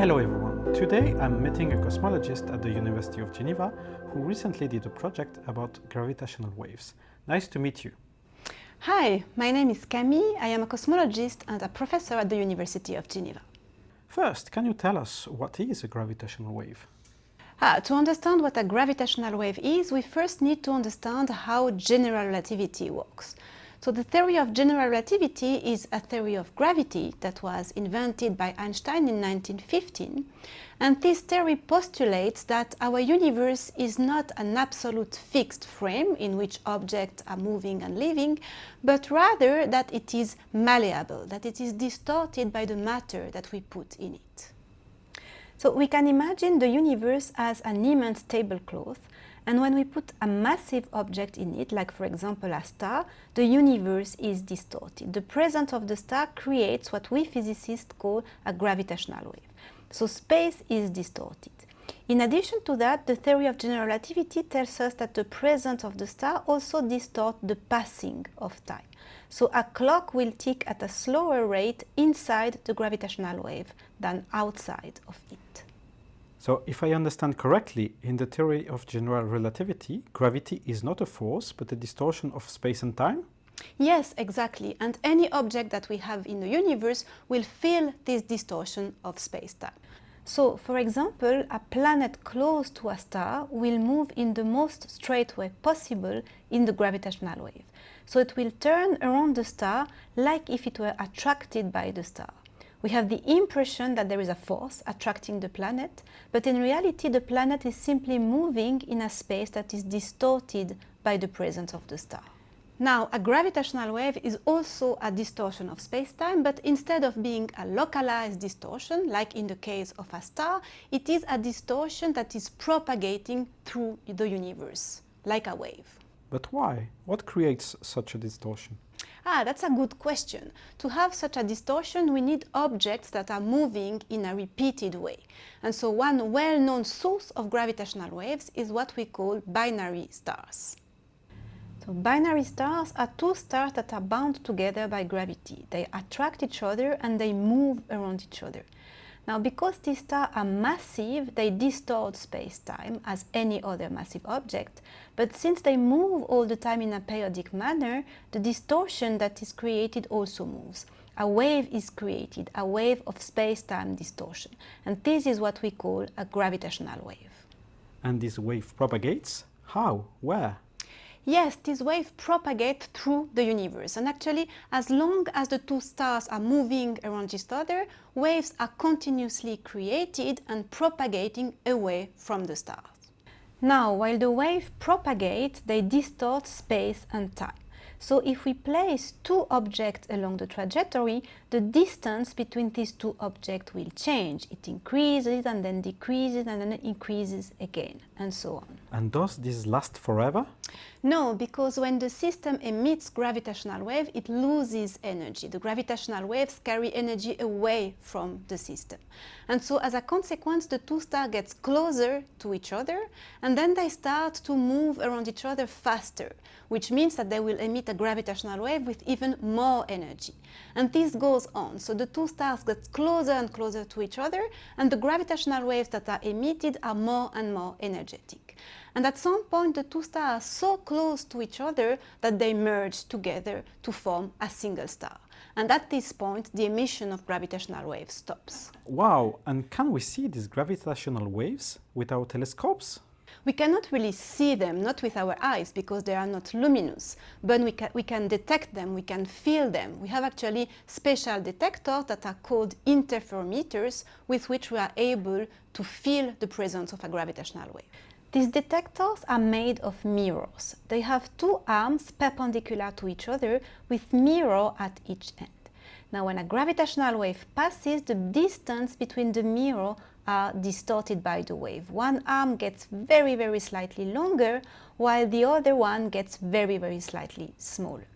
Hello everyone. Today I'm meeting a cosmologist at the University of Geneva who recently did a project about gravitational waves. Nice to meet you. Hi, my name is Camille. I am a cosmologist and a professor at the University of Geneva. First, can you tell us what is a gravitational wave? Ah, to understand what a gravitational wave is, we first need to understand how general relativity works. So the theory of general relativity is a theory of gravity that was invented by Einstein in 1915. And this theory postulates that our universe is not an absolute fixed frame in which objects are moving and living, but rather that it is malleable, that it is distorted by the matter that we put in it. So we can imagine the universe as an immense tablecloth and when we put a massive object in it, like for example a star, the universe is distorted. The presence of the star creates what we physicists call a gravitational wave. So space is distorted. In addition to that, the theory of general relativity tells us that the presence of the star also distorts the passing of time. So a clock will tick at a slower rate inside the gravitational wave than outside of it. So if I understand correctly, in the theory of general relativity, gravity is not a force but a distortion of space and time? Yes, exactly. And any object that we have in the universe will feel this distortion of space-time. So, for example, a planet close to a star will move in the most straight way possible in the gravitational wave. So it will turn around the star like if it were attracted by the star. We have the impression that there is a force attracting the planet, but in reality the planet is simply moving in a space that is distorted by the presence of the star. Now, a gravitational wave is also a distortion of space-time, but instead of being a localized distortion, like in the case of a star, it is a distortion that is propagating through the universe, like a wave. But why? What creates such a distortion? Ah, that's a good question. To have such a distortion, we need objects that are moving in a repeated way. And so one well-known source of gravitational waves is what we call binary stars. So binary stars are two stars that are bound together by gravity. They attract each other and they move around each other. Now, because these stars are massive, they distort space-time as any other massive object. But since they move all the time in a periodic manner, the distortion that is created also moves. A wave is created, a wave of space-time distortion. And this is what we call a gravitational wave. And this wave propagates? How? Where? Yes, this wave propagates through the universe. And actually, as long as the two stars are moving around each other, waves are continuously created and propagating away from the stars. Now, while the wave propagates, they distort space and time. So if we place two objects along the trajectory, the distance between these two objects will change. It increases and then decreases and then increases again and so on. And does this last forever? No, because when the system emits gravitational wave, it loses energy. The gravitational waves carry energy away from the system. And so as a consequence, the two stars get closer to each other and then they start to move around each other faster, which means that they will emit a gravitational wave with even more energy. And this goes on. So the two stars get closer and closer to each other and the gravitational waves that are emitted are more and more energetic. And at some point, the two stars are so close to each other that they merge together to form a single star. And at this point, the emission of gravitational waves stops. Wow! And can we see these gravitational waves with our telescopes? We cannot really see them, not with our eyes, because they are not luminous, but we, ca we can detect them, we can feel them. We have actually special detectors that are called interferometers, with which we are able to feel the presence of a gravitational wave. These detectors are made of mirrors. They have two arms perpendicular to each other with mirror at each end. Now when a gravitational wave passes, the distance between the mirror are distorted by the wave. One arm gets very, very slightly longer, while the other one gets very, very slightly smaller.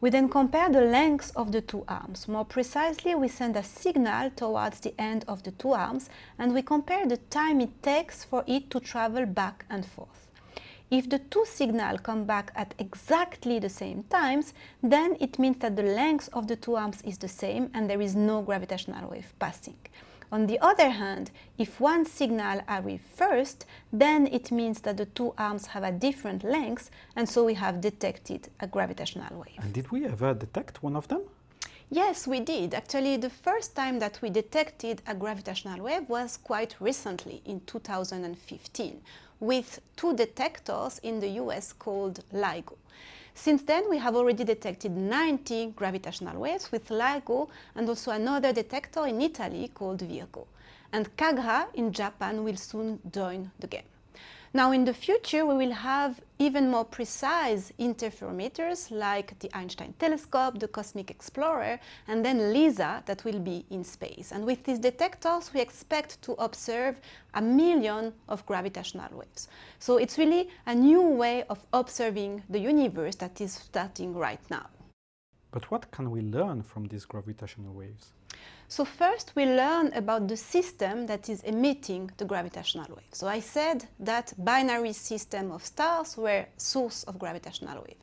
We then compare the lengths of the two arms. More precisely, we send a signal towards the end of the two arms and we compare the time it takes for it to travel back and forth. If the two signals come back at exactly the same times, then it means that the length of the two arms is the same and there is no gravitational wave passing. On the other hand, if one signal arrives first, then it means that the two arms have a different length and so we have detected a gravitational wave. And did we ever detect one of them? Yes, we did. Actually, the first time that we detected a gravitational wave was quite recently, in 2015, with two detectors in the US called LIGO. Since then, we have already detected 90 gravitational waves with LIGO and also another detector in Italy called Virgo. And KAGRA in Japan will soon join the game. Now in the future we will have even more precise interferometers like the Einstein telescope, the Cosmic Explorer and then LISA that will be in space. And with these detectors we expect to observe a million of gravitational waves. So it's really a new way of observing the universe that is starting right now. But what can we learn from these gravitational waves? So first we learn about the system that is emitting the gravitational wave. So I said that binary system of stars were source of gravitational wave.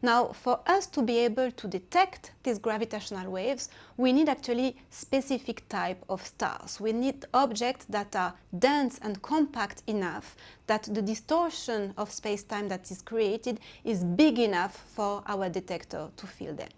Now, for us to be able to detect these gravitational waves, we need actually specific type of stars. We need objects that are dense and compact enough that the distortion of space-time that is created is big enough for our detector to feel them.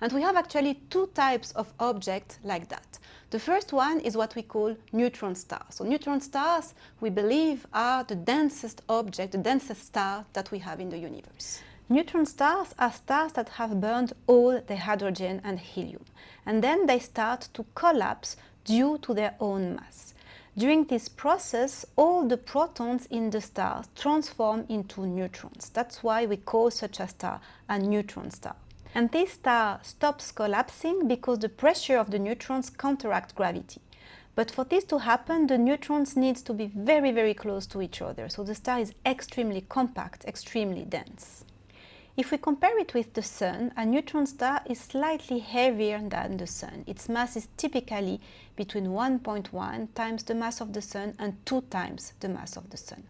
And we have actually two types of objects like that. The first one is what we call neutron stars. So neutron stars, we believe, are the densest object, the densest star that we have in the universe. Neutron stars are stars that have burned all the hydrogen and helium, and then they start to collapse due to their own mass. During this process, all the protons in the star transform into neutrons. That's why we call such a star a neutron star. And this star stops collapsing because the pressure of the neutrons counteract gravity. But for this to happen, the neutrons need to be very, very close to each other. So the star is extremely compact, extremely dense. If we compare it with the Sun, a neutron star is slightly heavier than the Sun. Its mass is typically between 1.1 times the mass of the Sun and 2 times the mass of the Sun.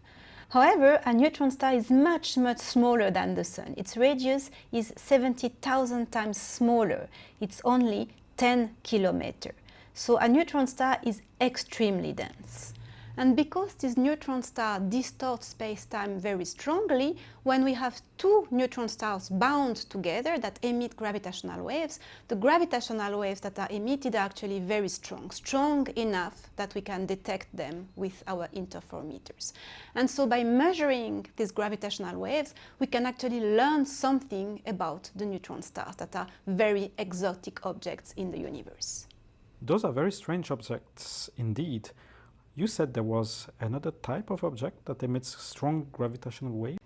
However, a neutron star is much, much smaller than the Sun. Its radius is 70,000 times smaller. It's only 10 kilometers. So a neutron star is extremely dense. And because this neutron star distorts space-time very strongly, when we have two neutron stars bound together that emit gravitational waves, the gravitational waves that are emitted are actually very strong, strong enough that we can detect them with our interferometers. And so by measuring these gravitational waves, we can actually learn something about the neutron stars that are very exotic objects in the universe. Those are very strange objects indeed. You said there was another type of object that emits strong gravitational waves?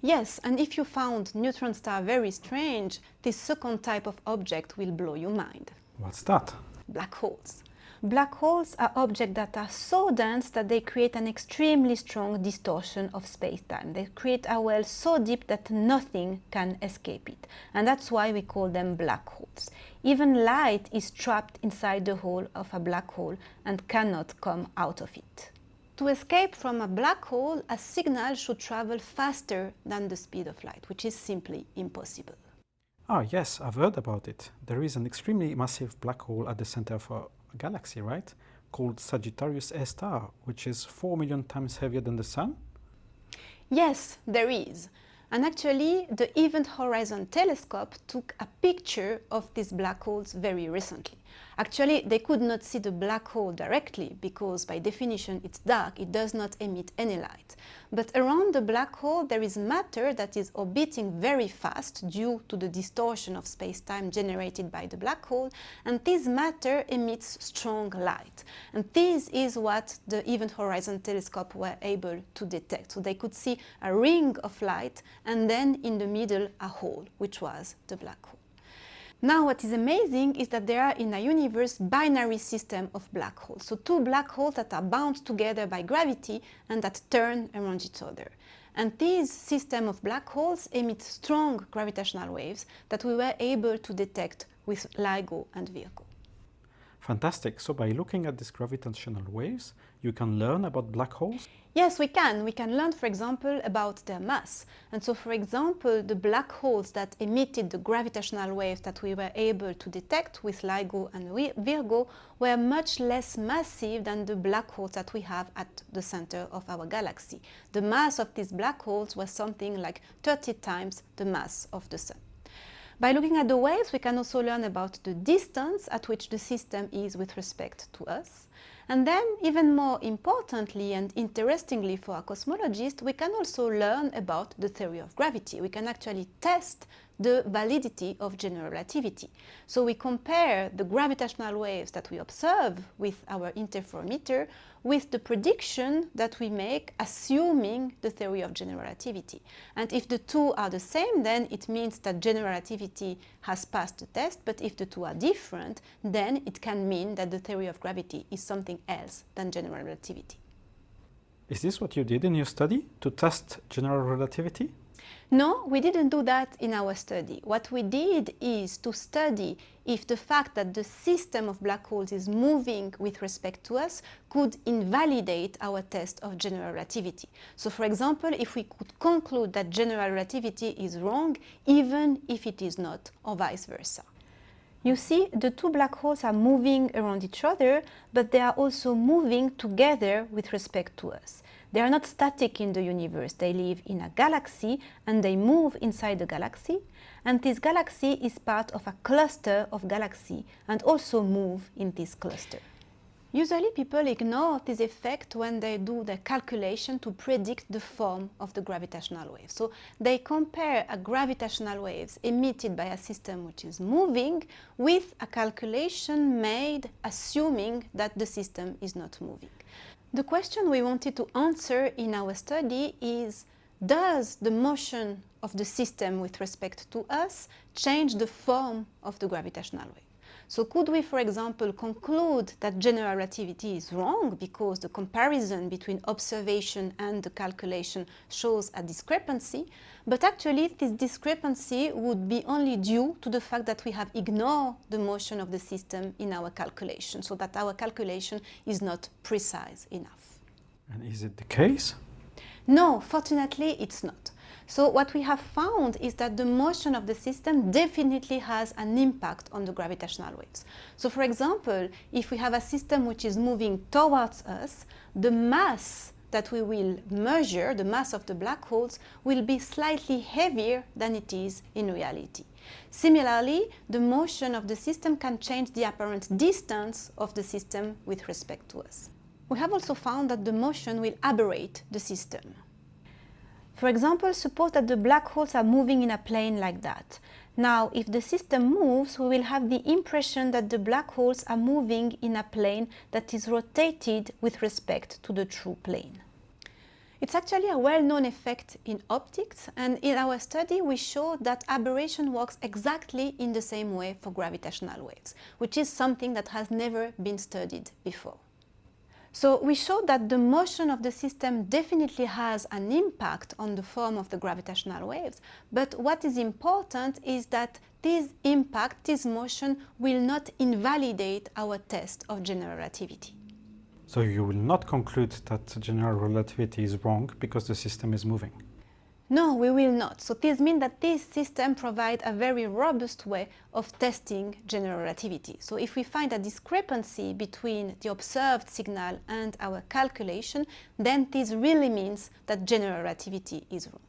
Yes, and if you found neutron star very strange, this second type of object will blow your mind. What's that? Black holes. Black holes are objects that are so dense that they create an extremely strong distortion of space-time. They create a well so deep that nothing can escape it. And that's why we call them black holes. Even light is trapped inside the hole of a black hole and cannot come out of it. To escape from a black hole, a signal should travel faster than the speed of light, which is simply impossible. Ah, yes, I've heard about it. There is an extremely massive black hole at the center of a galaxy, right? Called Sagittarius A star, which is 4 million times heavier than the Sun? Yes, there is. And actually, the Event Horizon Telescope took a picture of these black holes very recently. Actually, they could not see the black hole directly because by definition it's dark, it does not emit any light. But around the black hole there is matter that is orbiting very fast due to the distortion of space-time generated by the black hole and this matter emits strong light. And this is what the Event Horizon Telescope were able to detect. So they could see a ring of light and then in the middle a hole, which was the black hole. Now what is amazing is that there are in a universe binary system of black holes. So two black holes that are bound together by gravity and that turn around each other. And this system of black holes emit strong gravitational waves that we were able to detect with LIGO and Virgo. Fantastic. So by looking at these gravitational waves, you can learn about black holes? Yes, we can. We can learn, for example, about their mass. And so, for example, the black holes that emitted the gravitational waves that we were able to detect with LIGO and Virgo were much less massive than the black holes that we have at the center of our galaxy. The mass of these black holes was something like 30 times the mass of the Sun. By looking at the waves, we can also learn about the distance at which the system is with respect to us. And then, even more importantly and interestingly for a cosmologist, we can also learn about the theory of gravity. We can actually test the validity of general relativity. So we compare the gravitational waves that we observe with our interferometer with the prediction that we make assuming the theory of general relativity. And if the two are the same, then it means that general relativity has passed the test, but if the two are different, then it can mean that the theory of gravity is something else than general relativity. Is this what you did in your study, to test general relativity? No, we didn't do that in our study. What we did is to study if the fact that the system of black holes is moving with respect to us could invalidate our test of general relativity. So for example, if we could conclude that general relativity is wrong, even if it is not, or vice versa. You see, the two black holes are moving around each other, but they are also moving together with respect to us. They are not static in the universe. They live in a galaxy and they move inside the galaxy. And this galaxy is part of a cluster of galaxies and also move in this cluster. Usually people ignore this effect when they do the calculation to predict the form of the gravitational wave. So they compare a gravitational waves emitted by a system which is moving with a calculation made assuming that the system is not moving. The question we wanted to answer in our study is, does the motion of the system with respect to us change the form of the gravitational wave? So could we, for example, conclude that general relativity is wrong because the comparison between observation and the calculation shows a discrepancy, but actually this discrepancy would be only due to the fact that we have ignored the motion of the system in our calculation, so that our calculation is not precise enough. And is it the case? No, fortunately it's not. So what we have found is that the motion of the system definitely has an impact on the gravitational waves. So for example, if we have a system which is moving towards us, the mass that we will measure, the mass of the black holes, will be slightly heavier than it is in reality. Similarly, the motion of the system can change the apparent distance of the system with respect to us. We have also found that the motion will aberrate the system. For example, suppose that the black holes are moving in a plane like that. Now, if the system moves, we will have the impression that the black holes are moving in a plane that is rotated with respect to the true plane. It's actually a well-known effect in optics, and in our study we showed that aberration works exactly in the same way for gravitational waves, which is something that has never been studied before. So we showed that the motion of the system definitely has an impact on the form of the gravitational waves, but what is important is that this impact, this motion, will not invalidate our test of general relativity. So you will not conclude that general relativity is wrong because the system is moving? No, we will not. So this means that this system provides a very robust way of testing general relativity. So if we find a discrepancy between the observed signal and our calculation, then this really means that general relativity is wrong.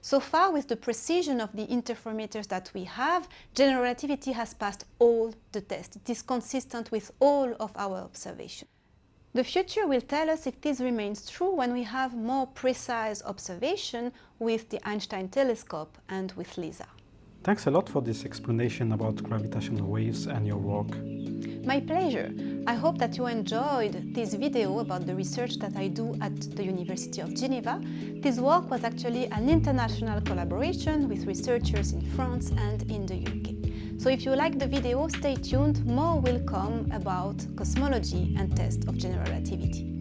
So far, with the precision of the interferometers that we have, general relativity has passed all the tests. It is consistent with all of our observations. The future will tell us if this remains true when we have more precise observation with the Einstein telescope and with LISA. Thanks a lot for this explanation about gravitational waves and your work. My pleasure. I hope that you enjoyed this video about the research that I do at the University of Geneva. This work was actually an international collaboration with researchers in France and in the UK. So if you like the video, stay tuned, more will come about cosmology and test of general relativity.